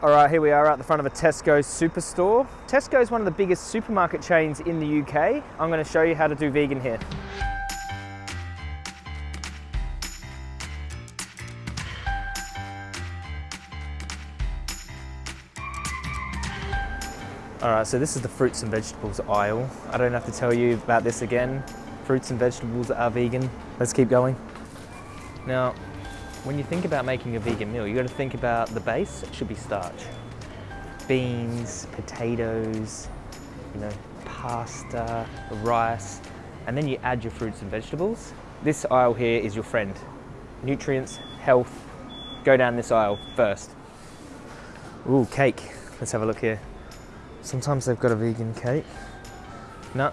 All right, here we are at the front of a Tesco superstore. Tesco is one of the biggest supermarket chains in the UK. I'm going to show you how to do vegan here. All right, so this is the fruits and vegetables aisle. I don't have to tell you about this again. Fruits and vegetables are vegan. Let's keep going. Now, when you think about making a vegan meal, you got to think about the base. It should be starch. Beans, potatoes, you know, pasta, rice, and then you add your fruits and vegetables. This aisle here is your friend. Nutrients, health, go down this aisle first. Ooh, cake. Let's have a look here. Sometimes they've got a vegan cake. No,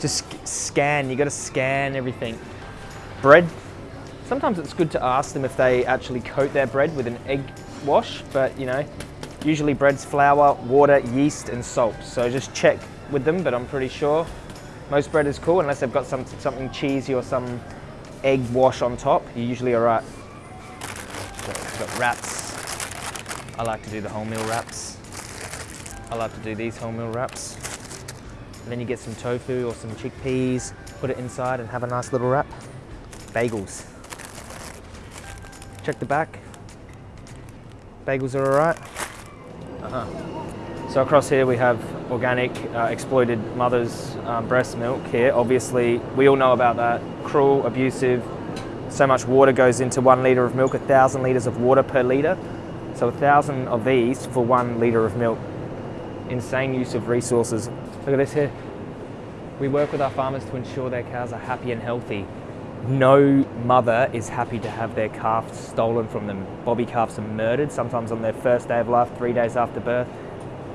just scan, you gotta scan everything. Bread, sometimes it's good to ask them if they actually coat their bread with an egg wash, but you know, usually bread's flour, water, yeast, and salt. So just check with them, but I'm pretty sure most bread is cool unless they've got some, something cheesy or some egg wash on top. You're usually all right. Got, got wraps. I like to do the wholemeal wraps. I like to do these wholemeal wraps. And then you get some tofu or some chickpeas, put it inside and have a nice little wrap. Bagels. Check the back. Bagels are all right. Uh -huh. So across here we have organic uh, exploited mother's um, breast milk here. Obviously, we all know about that. Cruel, abusive, so much water goes into one litre of milk, a thousand litres of water per litre. So a thousand of these for one litre of milk. Insane use of resources. Look at this here. We work with our farmers to ensure their cows are happy and healthy. No mother is happy to have their calf stolen from them. Bobby calves are murdered, sometimes on their first day of life, three days after birth.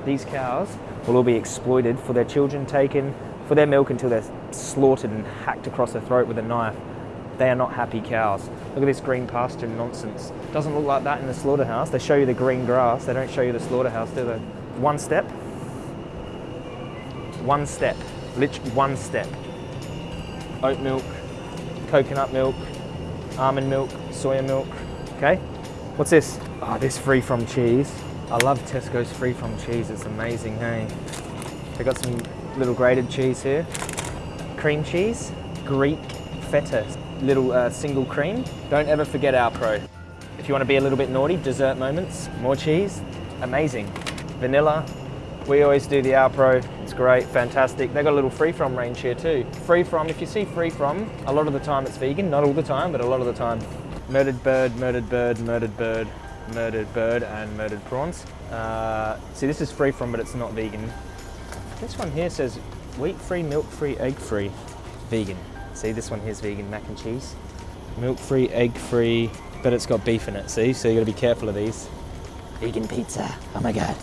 These cows will all be exploited for their children taken, for their milk until they're slaughtered and hacked across the throat with a knife. They are not happy cows. Look at this green pasture nonsense. Doesn't look like that in the slaughterhouse. They show you the green grass, they don't show you the slaughterhouse, do they? One step, one step, literally one step. Oat milk, coconut milk, almond milk, soya milk, okay? What's this? Oh, this free from cheese. I love Tesco's free from cheese, it's amazing, hey? They got some little grated cheese here. Cream cheese, Greek feta, little uh, single cream. Don't ever forget Alpro. If you want to be a little bit naughty, dessert moments, more cheese, amazing. Vanilla, we always do the Alpro. It's great, fantastic. They've got a little free from range here too. Free from, if you see free from, a lot of the time it's vegan, not all the time, but a lot of the time. Murdered bird, murdered bird, murdered bird, murdered bird, and murdered prawns. Uh, see, this is free from, but it's not vegan. This one here says wheat free, milk free, egg free, vegan. See, this one here's vegan mac and cheese. Milk free, egg free, but it's got beef in it, see? So you gotta be careful of these. Vegan pizza, oh my God.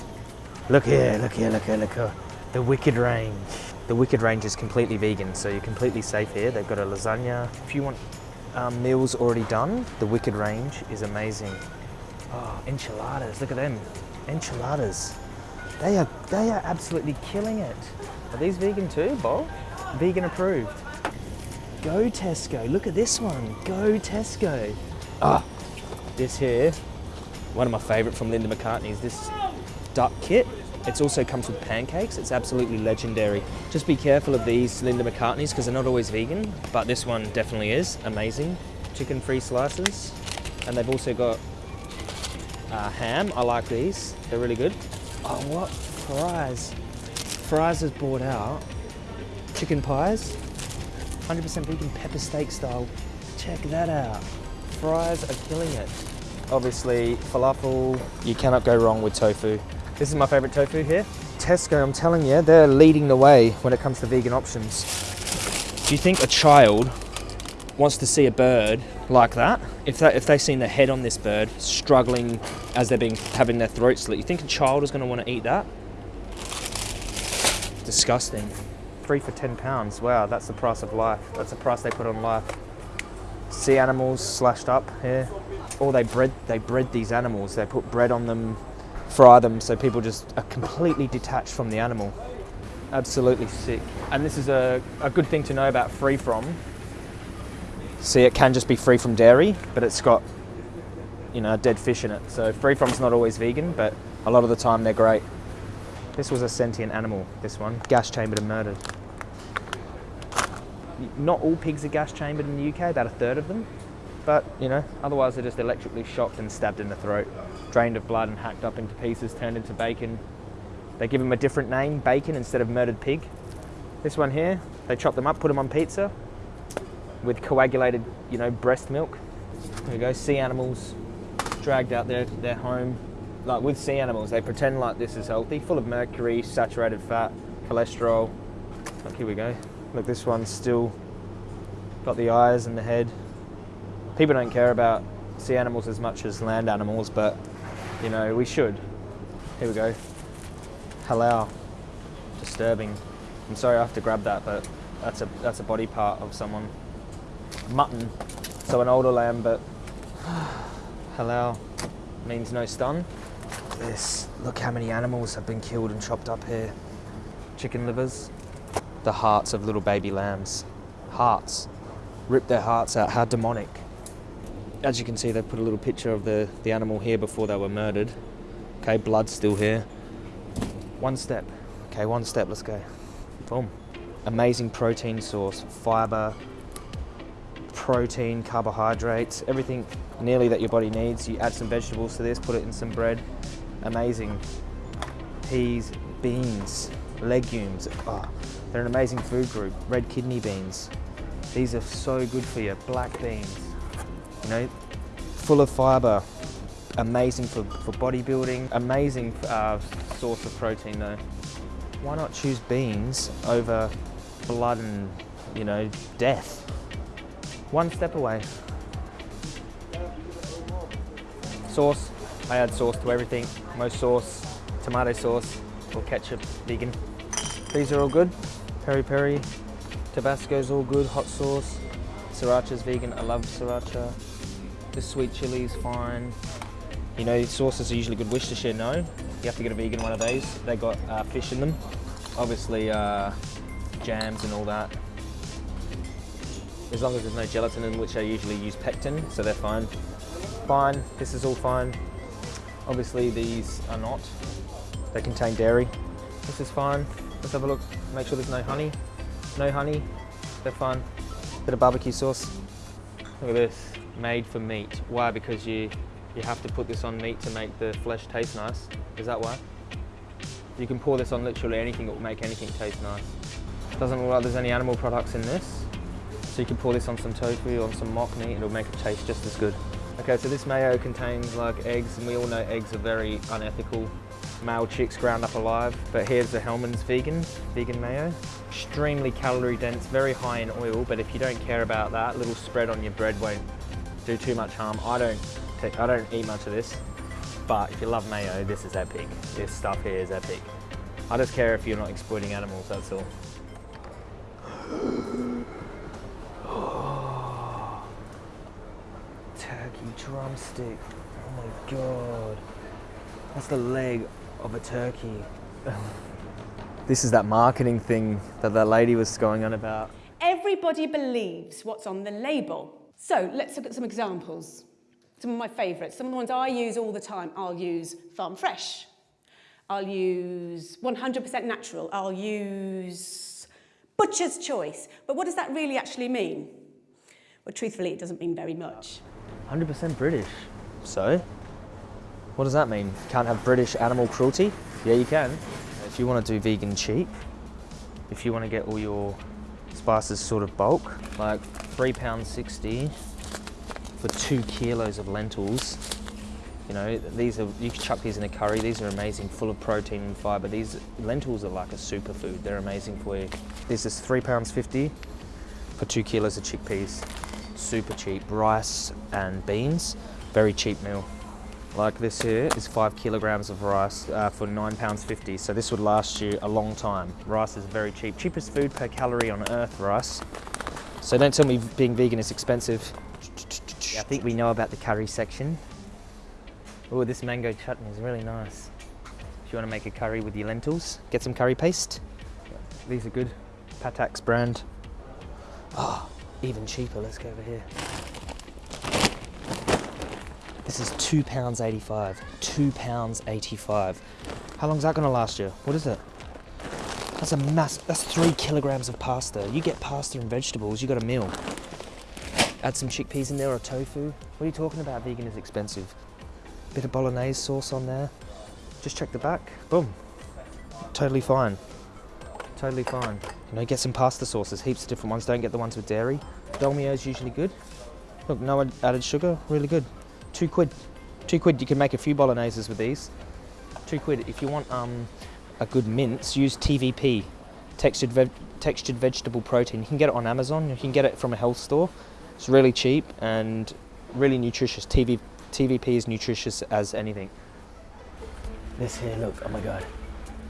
Look here, look here, look here, look here. The Wicked Range. The Wicked Range is completely vegan, so you're completely safe here. They've got a lasagna. If you want um, meals already done, the Wicked Range is amazing. Oh, enchiladas, look at them. Enchiladas. They are, they are absolutely killing it. Are these vegan too, Bob? Vegan approved. Go Tesco, look at this one. Go Tesco. Ah, this here, one of my favorite from Linda McCartney's, this duck kit. It also comes with pancakes. It's absolutely legendary. Just be careful of these Linda McCartney's because they're not always vegan, but this one definitely is. Amazing. Chicken-free slices. And they've also got uh, ham. I like these. They're really good. Oh, what? Fry's. Fry's is bought out. Chicken pies. 100% vegan pepper steak style. Check that out. Fries are killing it. Obviously, falafel, you cannot go wrong with tofu. This is my favorite tofu here. Tesco, I'm telling you, they're leading the way when it comes to vegan options. Do you think a child wants to see a bird like that? If, they, if they've seen the head on this bird struggling as they're being having their throat slit, you think a child is going to want to eat that? Disgusting. Three for 10 pounds. Wow, that's the price of life. That's the price they put on life. Sea animals slashed up here. Or they bred, they bred these animals. They put bread on them, fry them so people just are completely detached from the animal. Absolutely sick. And this is a, a good thing to know about free from. See, it can just be free from dairy, but it's got you know, dead fish in it. So free from's not always vegan, but a lot of the time they're great. This was a sentient animal, this one, gas chambered and murdered. Not all pigs are gas chambered in the UK, about a third of them. But, you know, otherwise they're just electrically shocked and stabbed in the throat, drained of blood and hacked up into pieces, turned into bacon. They give them a different name, bacon, instead of murdered pig. This one here, they chop them up, put them on pizza with coagulated, you know, breast milk. There we go, sea animals dragged out their, their home. Like with sea animals, they pretend like this is healthy, full of mercury, saturated fat, cholesterol. Look, here we go. Look, this one's still got the eyes and the head. People don't care about sea animals as much as land animals, but you know, we should. Here we go. Halal. Disturbing. I'm sorry I have to grab that, but that's a that's a body part of someone. Mutton. So an older lamb, but halal means no stun. This. Look how many animals have been killed and chopped up here. Chicken livers. The hearts of little baby lambs. Hearts. Rip their hearts out. How demonic. As you can see, they put a little picture of the, the animal here before they were murdered. Okay, blood's still here. One step. Okay, one step, let's go. Boom. Amazing protein source, fiber, protein, carbohydrates, everything nearly that your body needs. You add some vegetables to this, put it in some bread. Amazing. Peas, beans, legumes. Oh, they're an amazing food group. Red kidney beans. These are so good for you. Black beans. You know, full of fiber. Amazing for, for bodybuilding. Amazing uh, source of protein though. Why not choose beans over blood and, you know, death? One step away. Sauce. I add sauce to everything. Most sauce, tomato sauce or ketchup, vegan. These are all good. Peri peri, Tabasco's all good. Hot sauce. Sriracha's vegan. I love sriracha. The sweet chili is fine. You know, sauces are usually good. Worcestershire, no. You have to get a vegan one of these. They got uh, fish in them. Obviously, uh, jams and all that. As long as there's no gelatin in which I usually use pectin, so they're fine. Fine, this is all fine. Obviously these are not. They contain dairy. This is fine. Let's have a look, make sure there's no honey. No honey, they're fine. Bit of barbecue sauce. Look at this, made for meat. Why? Because you, you have to put this on meat to make the flesh taste nice. Is that why? You can pour this on literally anything, it will make anything taste nice. Doesn't look like there's any animal products in this. So you can pour this on some tofu, on some mock meat, it'll make it taste just as good. Okay, so this mayo contains like eggs, and we all know eggs are very unethical. Male chicks ground up alive, but here's the Hellmann's vegan, vegan mayo. Extremely calorie dense, very high in oil, but if you don't care about that, little spread on your bread won't do too much harm. I don't, I don't eat much of this, but if you love mayo, this is epic. This stuff here is epic. I just care if you're not exploiting animals, that's all. Turkey drumstick. Oh my god. That's the leg of a turkey. this is that marketing thing that that lady was going on about. Everybody believes what's on the label. So let's look at some examples. Some of my favourites, some of the ones I use all the time. I'll use Farm Fresh. I'll use 100% natural. I'll use Butcher's Choice. But what does that really actually mean? Well, truthfully, it doesn't mean very much. 100% British. So? What does that mean? Can't have British animal cruelty? Yeah, you can. If you want to do vegan cheap, if you want to get all your spices sort of bulk, like £3.60 for two kilos of lentils. You know, these are, you can chuck these in a curry. These are amazing, full of protein and fiber. These lentils are like a superfood. They're amazing for you. This is £3.50 for two kilos of chickpeas. Super cheap. Rice and beans, very cheap meal. Like this here is five kilograms of rice uh, for £9.50. So this would last you a long time. Rice is very cheap. Cheapest food per calorie on earth, rice. So don't tell me being vegan is expensive. I think we know about the curry section. Oh, this mango chutney is really nice. If you want to make a curry with your lentils, get some curry paste. These are good. Patak's brand. Oh, even cheaper. Let's go over here. This is two pounds 85. Two pounds 85. How long's that gonna last you? What is it? That's a mass, that's three kilograms of pasta. You get pasta and vegetables, you got a meal. Add some chickpeas in there or tofu. What are you talking about? Vegan is expensive. Bit of bolognese sauce on there. Just check the back. Boom. Totally fine. Totally fine. You know, get some pasta sauces, heaps of different ones. Don't get the ones with dairy. Dolmio is usually good. Look, no added sugar, really good. Two quid. Two quid, you can make a few bologneses with these. Two quid. If you want um, a good mince, use TVP, textured, textured vegetable protein. You can get it on Amazon, you can get it from a health store. It's really cheap and really nutritious. TV, TVP is nutritious as anything. This here, look, oh my God.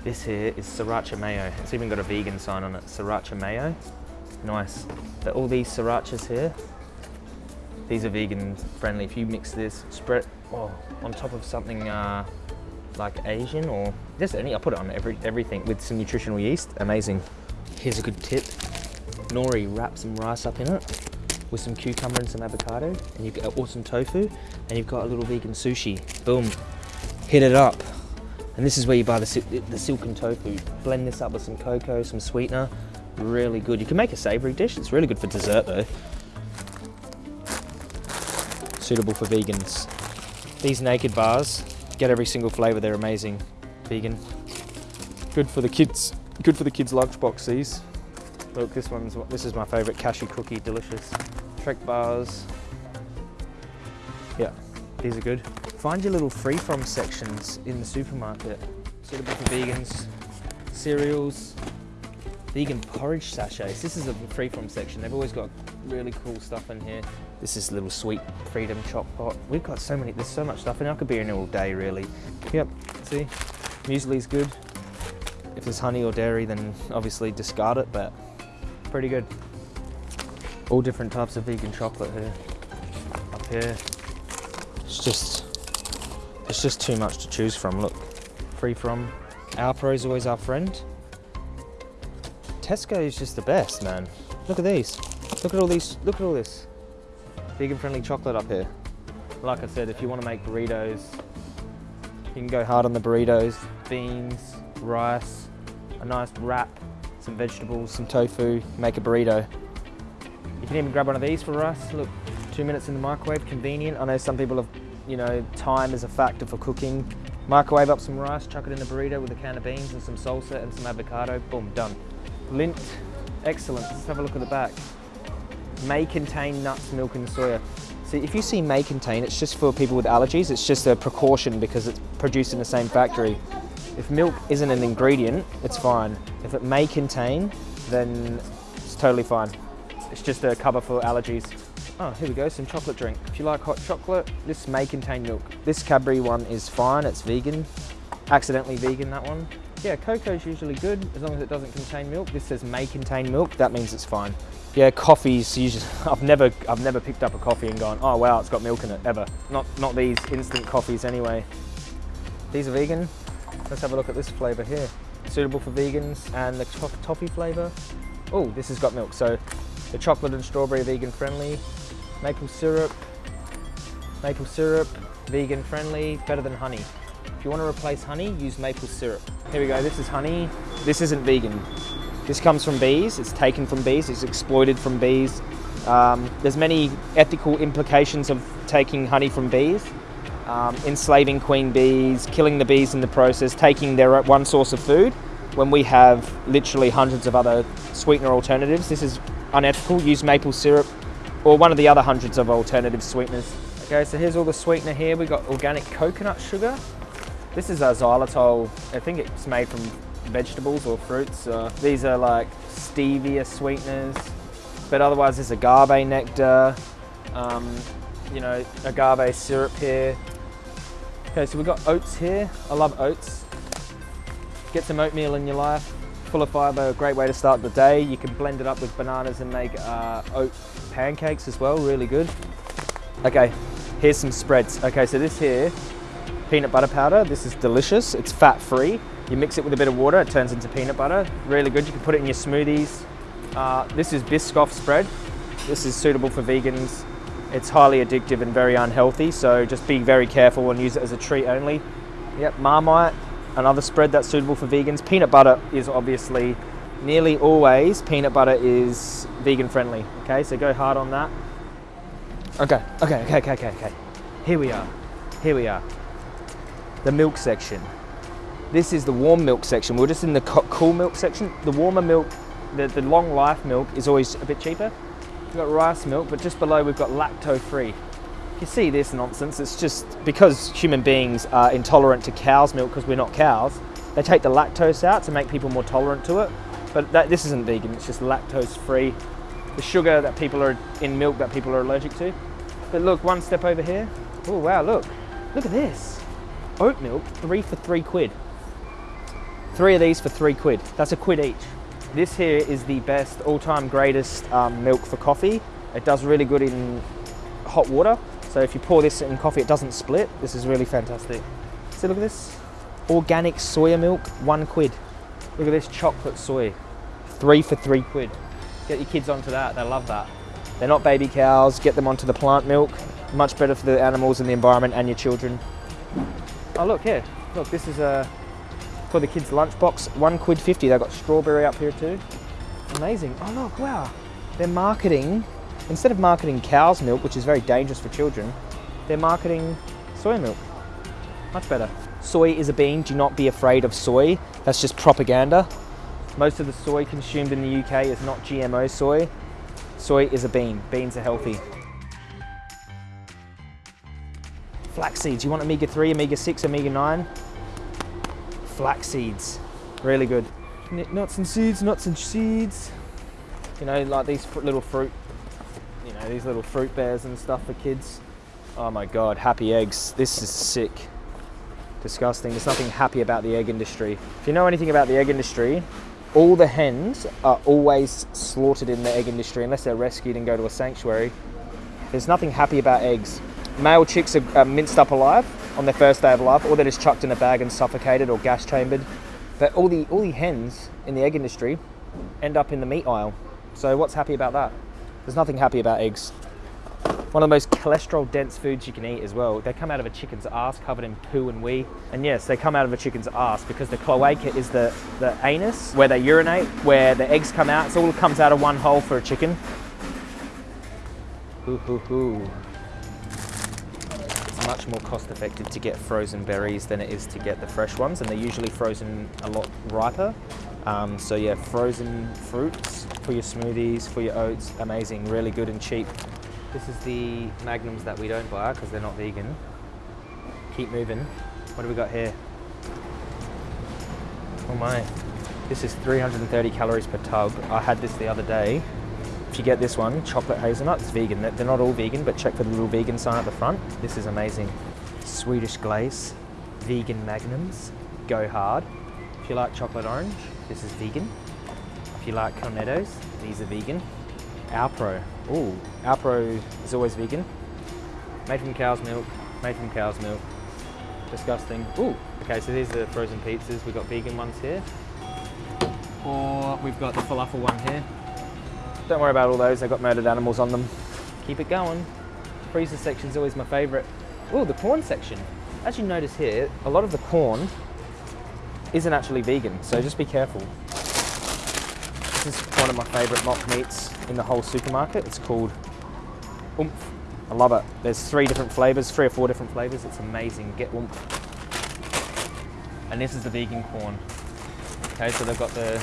This here is sriracha mayo. It's even got a vegan sign on it, sriracha mayo. Nice. But all these srirachas here, these are vegan friendly. If you mix this, spread oh, on top of something uh, like Asian or just any, I put it on every, everything with some nutritional yeast, amazing. Here's a good tip. Nori, wrap some rice up in it with some cucumber and some avocado and you get awesome tofu and you've got a little vegan sushi. Boom, hit it up. And this is where you buy the, the silken tofu. Blend this up with some cocoa, some sweetener. Really good. You can make a savory dish. It's really good for dessert though. Suitable for vegans. These Nakd bars, get every single flavor. They're amazing. Vegan. Good for the kids. Good for the kids' lunchbox. These. Look, this one's this is my favorite cashew cookie. Delicious. Trek bars. Yeah, these are good. Find your little free from sections in the supermarket. Suitable for vegans. Cereals, vegan porridge sachets. This is a free from section. They've always got really cool stuff in here. This is little sweet freedom chop pot. We've got so many, there's so much stuff in here. I could be in all day really. Yep, see, muesli's good. If there's honey or dairy, then obviously discard it, but pretty good. All different types of vegan chocolate here. Up here. It's just it's just too much to choose from. Look, free from. Alpro is always our friend. Tesco is just the best, man. Look at these. Look at all these. Look at all this. Vegan friendly chocolate up here. Like I said, if you want to make burritos, you can go hard on the burritos. Beans, rice, a nice wrap, some vegetables, some tofu, make a burrito. You can even grab one of these for rice. Look, two minutes in the microwave, convenient. I know some people have you know, time is a factor for cooking. Microwave up some rice, chuck it in the burrito with a can of beans and some salsa and some avocado, boom, done. Lindt, excellent. Let's have a look at the back. May contain nuts, milk and soya. So if you see may contain, it's just for people with allergies. It's just a precaution because it's produced in the same factory. If milk isn't an ingredient, it's fine. If it may contain, then it's totally fine. It's just a cover for allergies. Oh, here we go, some chocolate drink. If you like hot chocolate, this may contain milk. This Cadbury one is fine, it's vegan. Accidentally vegan, that one. Yeah, cocoa's usually good, as long as it doesn't contain milk. This says may contain milk, that means it's fine. Yeah, coffees usually, I've never, I've never picked up a coffee and gone, oh wow, it's got milk in it, ever. Not, not these instant coffees anyway. These are vegan. Let's have a look at this flavor here. Suitable for vegans and the toffee flavor. Oh, this has got milk, so the chocolate and strawberry vegan friendly maple syrup, maple syrup, vegan friendly, better than honey. If you want to replace honey, use maple syrup. Here we go, this is honey. This isn't vegan. This comes from bees, it's taken from bees, it's exploited from bees. Um, there's many ethical implications of taking honey from bees. Um, enslaving queen bees, killing the bees in the process, taking their one source of food when we have literally hundreds of other sweetener alternatives. This is unethical. Use maple syrup or one of the other hundreds of alternative sweeteners. Okay, so here's all the sweetener here. We've got organic coconut sugar. This is a xylitol. I think it's made from vegetables or fruits. Uh, these are like stevia sweeteners, but otherwise there's agave nectar, um, you know, agave syrup here. Okay, so we've got oats here. I love oats. Get some oatmeal in your life full of fibre, a great way to start the day. You can blend it up with bananas and make uh, oat pancakes as well, really good. Okay, here's some spreads. Okay, so this here, peanut butter powder, this is delicious. It's fat free. You mix it with a bit of water, it turns into peanut butter. Really good, you can put it in your smoothies. Uh, this is Biscoff spread. This is suitable for vegans. It's highly addictive and very unhealthy, so just be very careful and use it as a treat only. Yep, Marmite, another spread that's suitable for vegans. Peanut butter is obviously nearly always peanut butter is vegan friendly. Okay, so go hard on that. Okay, okay, okay, okay, okay, okay. Here we are. Here we are. The milk section. This is the warm milk section. We're just in the cool milk section. The warmer milk, the, the long life milk is always a bit cheaper. We've got rice milk, but just below we've got lacto free. You see this nonsense, it's just because human beings are intolerant to cow's milk because we're not cows, they take the lactose out to make people more tolerant to it. But that, this isn't vegan, it's just lactose free. The sugar that people are in milk that people are allergic to. But look, one step over here. Oh wow, look. Look at this. Oat milk, three for three quid. Three of these for three quid. That's a quid each. This here is the best, all-time greatest um, milk for coffee. It does really good in hot water. So if you pour this in coffee, it doesn't split. This is really fantastic. See, look at this. Organic soya milk, one quid. Look at this chocolate soy, three for three quid. Get your kids onto that, they love that. They're not baby cows, get them onto the plant milk. Much better for the animals and the environment and your children. Oh look here, look this is a, for the kids lunchbox, one quid 50. They've got strawberry up here too. Amazing, oh look, wow. They're marketing, instead of marketing cow's milk, which is very dangerous for children, they're marketing soy milk. Much better. Soy is a bean, do not be afraid of soy. That's just propaganda. Most of the soy consumed in the UK is not GMO soy. Soy is a bean. Beans are healthy. Flax seeds. You want omega-3, omega-6, omega-9? Flax seeds. Really good. Nuts and seeds, nuts and seeds. You know, like these little fruit, you know, these little fruit bears and stuff for kids. Oh my God, happy eggs. This is sick disgusting. There's nothing happy about the egg industry. If you know anything about the egg industry, all the hens are always slaughtered in the egg industry unless they're rescued and go to a sanctuary. There's nothing happy about eggs. Male chicks are minced up alive on their first day of life, or they're just chucked in a bag and suffocated or gas chambered. But all the all the hens in the egg industry end up in the meat aisle. So what's happy about that? There's nothing happy about eggs. One of the most cholesterol dense foods you can eat as well. They come out of a chicken's ass covered in poo and wee. And yes, they come out of a chicken's ass because the cloaca is the, the anus where they urinate, where the eggs come out. So it all comes out of one hole for a chicken. Hoo hoo hoo. More cost effective to get frozen berries than it is to get the fresh ones. And they're usually frozen a lot riper. Um, so yeah, frozen fruits for your smoothies, for your oats, amazing, really good and cheap. This is the magnums that we don't buy because they're not vegan. Keep moving. What do we got here? Oh my. This is 330 calories per tub. I had this the other day. You get this one, chocolate hazelnut, it's vegan. They're not all vegan, but check for the little vegan sign at the front. This is amazing. Swedish Glace, vegan magnums, go hard. If you like chocolate orange, this is vegan. If you like cornettos, these are vegan. Alpro. Ooh, Alpro is always vegan. Made from cow's milk, made from cow's milk. Disgusting. Ooh, okay, so these are frozen pizzas. We've got vegan ones here. Or we've got the falafel one here. Don't worry about all those, they've got murdered animals on them. Keep it going. Freezer section is always my favorite. Oh, the Quorn section. As you notice here, a lot of the Quorn isn't actually vegan, so just be careful. This is one of my favourite mock meats in the whole supermarket. It's called Oomph. I love it. There's three different flavours, three or four different flavours. It's amazing. Get Oomph. And this is the vegan Quorn. Okay, so they've got the,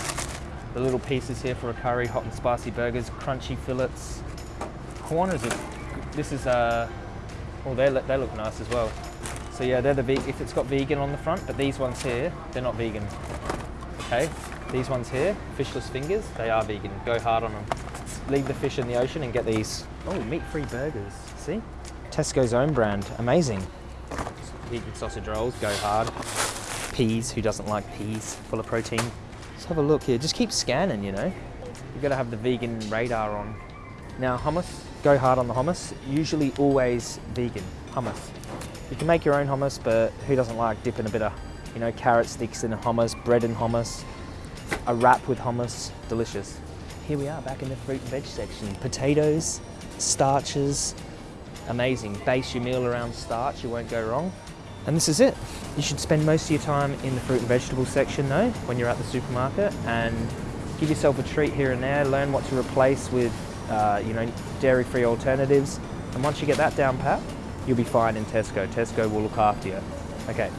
the little pieces here for a curry, hot and spicy burgers, crunchy fillets. Corners a, this is a, uh, oh, they, they look nice as well. So yeah, they're the, if it's got vegan on the front, but these ones here, they're not vegan. Okay, these ones here, fishless fingers, they are vegan. Go hard on them. Leave the fish in the ocean and get these. Oh, meat-free burgers. See? Tesco's own brand. Amazing. Vegan sausage rolls, go hard. Peas, who doesn't like peas? Full of protein. Let's have a look here. Just keep scanning, you know. You've got to have the vegan radar on. Now, hummus, go hard on the hummus. Usually always vegan hummus. You can make your own hummus, but who doesn't like dipping a bit of, you know, carrot sticks in hummus, bread in hummus, a wrap with hummus, delicious. Here we are back in the fruit and veg section. Potatoes, starches, Amazing. Base your meal around starch, you won't go wrong. And this is it. You should spend most of your time in the fruit and vegetable section though, when you're at the supermarket, and give yourself a treat here and there, learn what to replace with, uh, you know, dairy-free alternatives. And once you get that down pat, you'll be fine in Tesco. Tesco will look after you. Okay,